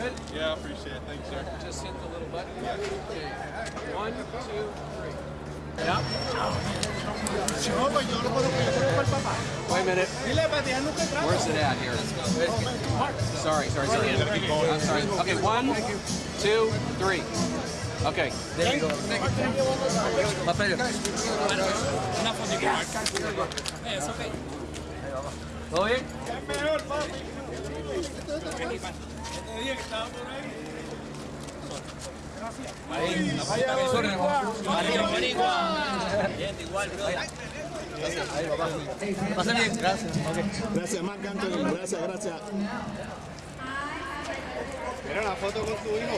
appreciate it. Thanks, sir. Just hit the little button. Okay. One, two, three. Yeah. Wait a minute. Where's it at here? Sorry, sorry, sorry. I'm sorry. Okay, one, two, three. Okay. There you go. Papel. Una foto Eh, eso ok. ¿Todo bien? Pasa bien, gracias. Gracias, Marc. Gracias, gracias. Mira la foto con tu hijo.